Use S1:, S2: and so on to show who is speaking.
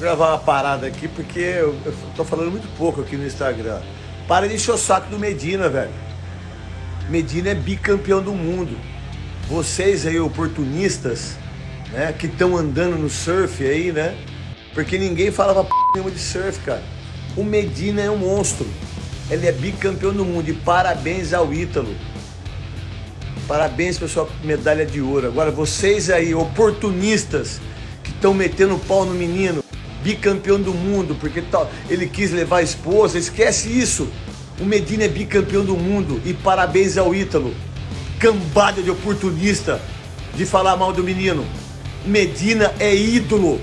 S1: gravar uma parada aqui porque eu, eu tô falando muito pouco aqui no Instagram. Para de encher o saco do Medina, velho. Medina é bicampeão do mundo. Vocês aí, oportunistas, né, que estão andando no surf aí, né? Porque ninguém falava p nenhuma de surf, cara. O Medina é um monstro. Ele é bicampeão do mundo. E parabéns ao Ítalo. Parabéns pela sua medalha de ouro. Agora, vocês aí, oportunistas, que estão metendo pau no menino, bicampeão do mundo, porque ele quis levar a esposa, esquece isso. O Medina é bicampeão do mundo e parabéns ao Ítalo. Cambada de oportunista de falar mal do menino. Medina é ídolo.